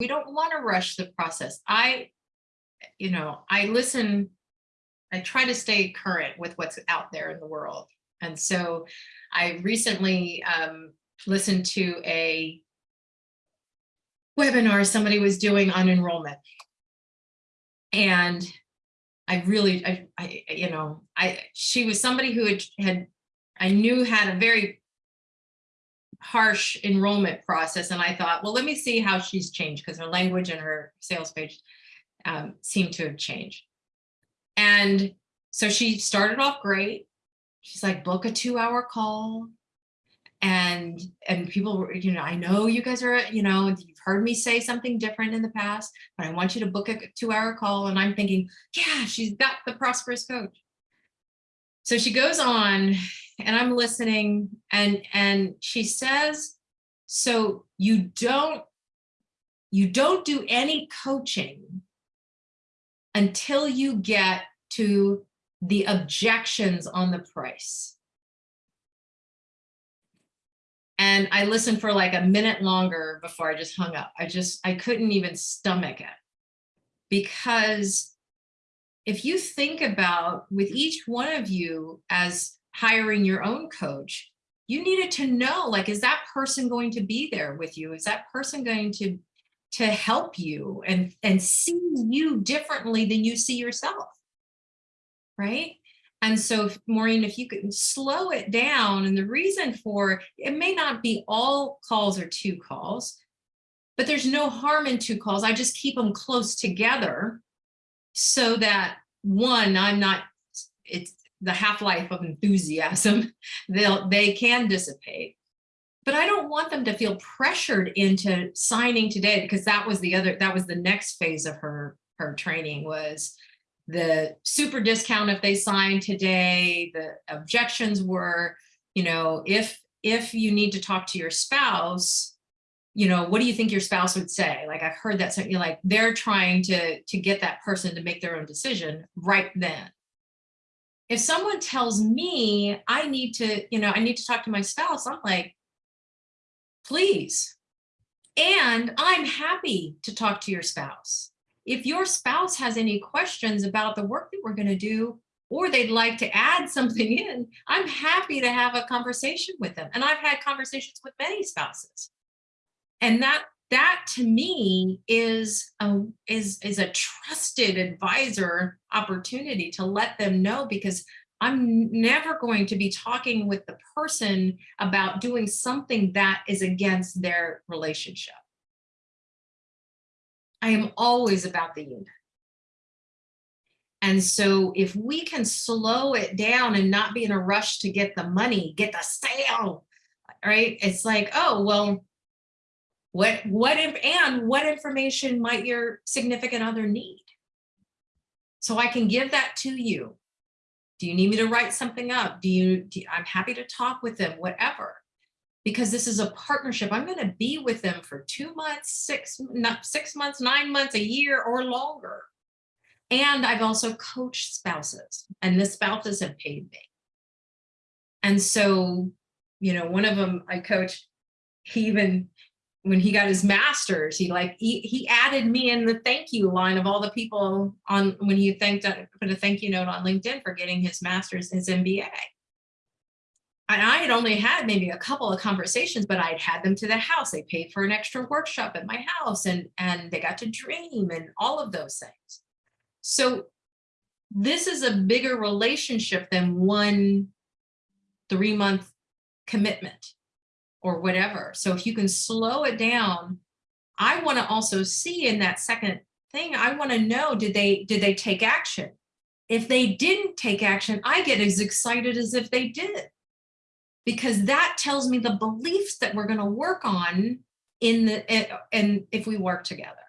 We don't want to rush the process. I, you know, I listen, I try to stay current with what's out there in the world. And so I recently um, listened to a webinar somebody was doing on enrollment. And I really, I, I, you know, I, she was somebody who had, had, I knew had a very harsh enrollment process. And I thought, well, let me see how she's changed because her language and her sales page um, seemed to have changed. And so she started off great. She's like, book a two hour call. And, and people were, you know, I know you guys are, you know, you've heard me say something different in the past, but I want you to book a two hour call. And I'm thinking, yeah, she's got the prosperous coach. So she goes on and I'm listening and, and she says, so you don't, you don't do any coaching until you get to the objections on the price. And I listened for like a minute longer before I just hung up. I just, I couldn't even stomach it. Because if you think about with each one of you as hiring your own coach, you needed to know, like, is that person going to be there with you? Is that person going to, to help you and, and see you differently than you see yourself? Right? And so, Maureen, if you could slow it down, and the reason for it may not be all calls or two calls, but there's no harm in two calls. I just keep them close together so that one, I'm not, it's the half-life of enthusiasm, they'll, they can dissipate. But I don't want them to feel pressured into signing today because that was the other, that was the next phase of her, her training was, the super discount if they sign today, the objections were, you know, if if you need to talk to your spouse, you know, what do you think your spouse would say? Like I've heard that something like they're trying to to get that person to make their own decision right then. If someone tells me I need to, you know, I need to talk to my spouse, I'm like, please. And I'm happy to talk to your spouse if your spouse has any questions about the work that we're going to do, or they'd like to add something in, I'm happy to have a conversation with them. And I've had conversations with many spouses. And that that to me is a, is, is a trusted advisor opportunity to let them know because I'm never going to be talking with the person about doing something that is against their relationship. I am always about the unit. And so if we can slow it down and not be in a rush to get the money, get the sale, right? It's like, oh, well, what, what, if, and what information might your significant other need? So I can give that to you. Do you need me to write something up? Do you, do, I'm happy to talk with them, whatever because this is a partnership. I'm going to be with them for two months, six, not six months, nine months, a year or longer. And I've also coached spouses and the spouses have paid me. And so, you know, one of them I coached, he even, when he got his master's, he like, he, he added me in the thank you line of all the people on when he thanked, uh, put a thank you note on LinkedIn for getting his master's, his MBA and I had only had maybe a couple of conversations, but I'd had them to the house. They paid for an extra workshop at my house and, and they got to dream and all of those things. So this is a bigger relationship than one three month commitment or whatever. So if you can slow it down, I want to also see in that second thing, I want to know, did they, did they take action? If they didn't take action, I get as excited as if they did because that tells me the beliefs that we're going to work on in the eh, and if we work together